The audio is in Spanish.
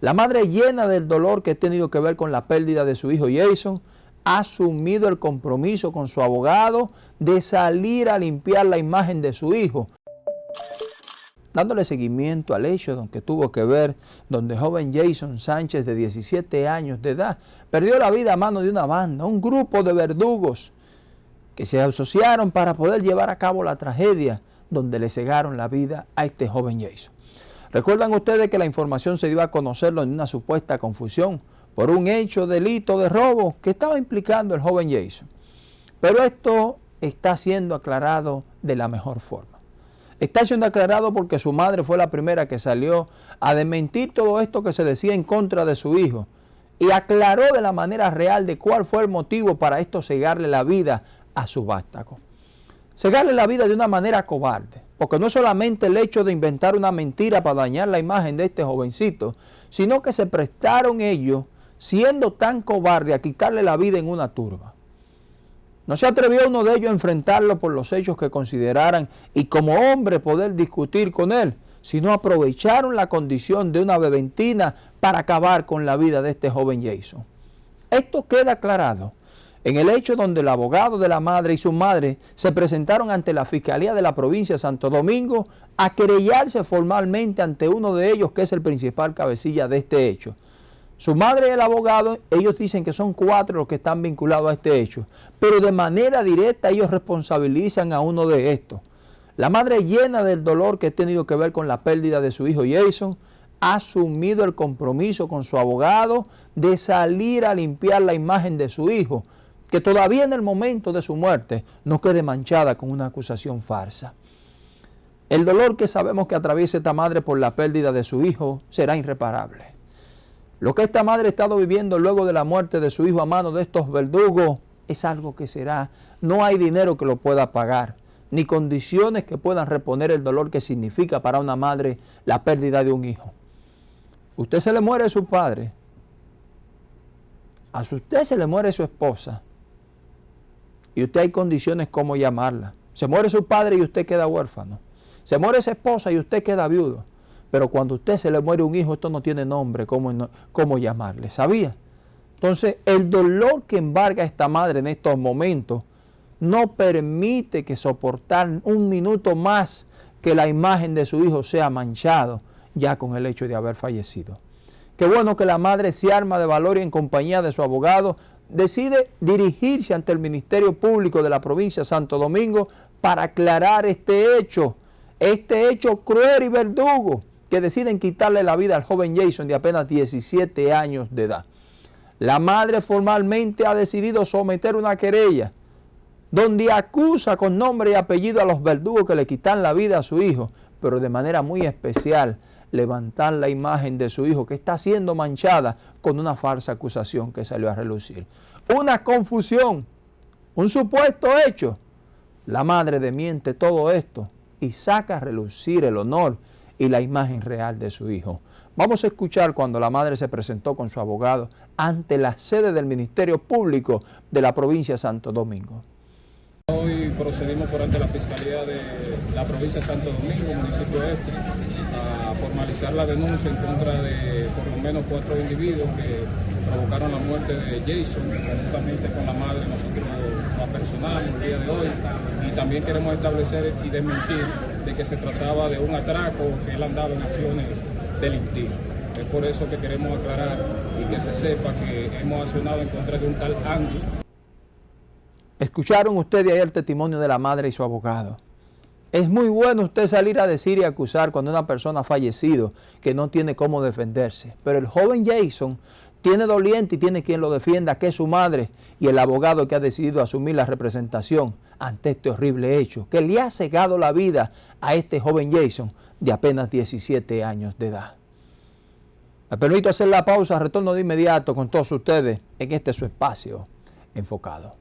La madre llena del dolor que ha tenido que ver con la pérdida de su hijo Jason, ha asumido el compromiso con su abogado de salir a limpiar la imagen de su hijo, dándole seguimiento al hecho que tuvo que ver donde joven Jason Sánchez de 17 años de edad perdió la vida a mano de una banda, un grupo de verdugos que se asociaron para poder llevar a cabo la tragedia donde le cegaron la vida a este joven Jason. Recuerdan ustedes que la información se dio a conocerlo en una supuesta confusión por un hecho delito de robo que estaba implicando el joven Jason. Pero esto está siendo aclarado de la mejor forma. Está siendo aclarado porque su madre fue la primera que salió a desmentir todo esto que se decía en contra de su hijo y aclaró de la manera real de cuál fue el motivo para esto cegarle la vida a su vástago. Cegarle la vida de una manera cobarde, porque no es solamente el hecho de inventar una mentira para dañar la imagen de este jovencito, sino que se prestaron ellos, siendo tan cobarde, a quitarle la vida en una turba. No se atrevió uno de ellos a enfrentarlo por los hechos que consideraran y como hombre poder discutir con él, sino aprovecharon la condición de una beventina para acabar con la vida de este joven Jason. Esto queda aclarado en el hecho donde el abogado de la madre y su madre se presentaron ante la Fiscalía de la provincia de Santo Domingo a querellarse formalmente ante uno de ellos que es el principal cabecilla de este hecho. Su madre y el abogado, ellos dicen que son cuatro los que están vinculados a este hecho, pero de manera directa ellos responsabilizan a uno de estos. La madre llena del dolor que ha tenido que ver con la pérdida de su hijo Jason, ha asumido el compromiso con su abogado de salir a limpiar la imagen de su hijo, que todavía en el momento de su muerte no quede manchada con una acusación farsa. El dolor que sabemos que atraviesa esta madre por la pérdida de su hijo será irreparable. Lo que esta madre ha estado viviendo luego de la muerte de su hijo a mano de estos verdugos es algo que será, no hay dinero que lo pueda pagar, ni condiciones que puedan reponer el dolor que significa para una madre la pérdida de un hijo. Usted se le muere a su padre, a usted se le muere su esposa, y usted hay condiciones como llamarla. Se muere su padre y usted queda huérfano. Se muere esa esposa y usted queda viudo. Pero cuando a usted se le muere un hijo, esto no tiene nombre, ¿cómo, cómo llamarle? ¿Sabía? Entonces, el dolor que embarga esta madre en estos momentos no permite que soportar un minuto más que la imagen de su hijo sea manchado ya con el hecho de haber fallecido. Qué bueno que la madre se arma de valor y en compañía de su abogado decide dirigirse ante el Ministerio Público de la provincia de Santo Domingo para aclarar este hecho, este hecho cruel y verdugo que deciden quitarle la vida al joven Jason de apenas 17 años de edad. La madre formalmente ha decidido someter una querella donde acusa con nombre y apellido a los verdugos que le quitan la vida a su hijo, pero de manera muy especial levantar la imagen de su hijo que está siendo manchada con una falsa acusación que salió a relucir. Una confusión, un supuesto hecho. La madre demiente todo esto y saca a relucir el honor y la imagen real de su hijo. Vamos a escuchar cuando la madre se presentó con su abogado ante la sede del Ministerio Público de la provincia de Santo Domingo. Hoy procedimos por ante la Fiscalía de la provincia de Santo Domingo, municipio este, a formalizar la denuncia en contra de por lo menos cuatro individuos que provocaron la muerte de Jason, conjuntamente con la madre, nosotros la personal el día de hoy, y también queremos establecer y desmentir de que se trataba de un atraco que él andaba en acciones delictivas. Es por eso que queremos aclarar y que se sepa que hemos accionado en contra de un tal Andy. Escucharon ustedes ahí el testimonio de la madre y su abogado. Es muy bueno usted salir a decir y acusar cuando una persona ha fallecido que no tiene cómo defenderse. Pero el joven Jason tiene doliente y tiene quien lo defienda, que es su madre y el abogado que ha decidido asumir la representación ante este horrible hecho, que le ha cegado la vida a este joven Jason de apenas 17 años de edad. Me permito hacer la pausa, retorno de inmediato con todos ustedes en este su espacio enfocado.